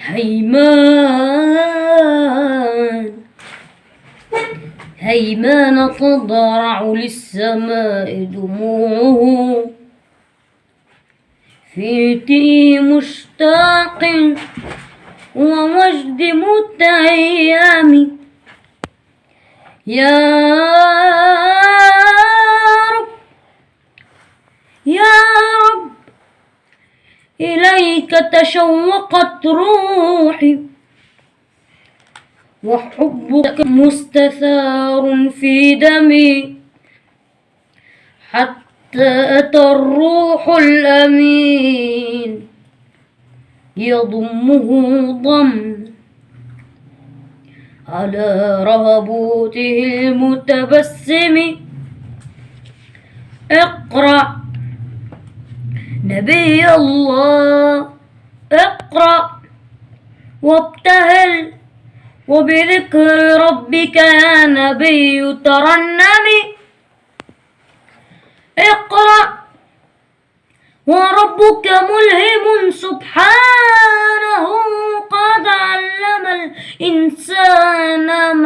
هيمان. هيمان تضرع للسماء دموعه. في تي مشتاق ووجد متيم يا إليك تشوقت روحي وحبك مستثار في دمي حتى أتى الروح الأمين يضمه ضم على رهبوته المتبسم. اقرأ نبي الله اقرأ وابتهل. وبذكر ربك يا نبي ترنم. اقرأ وربك ملهم سبحانه قد علم الإنسان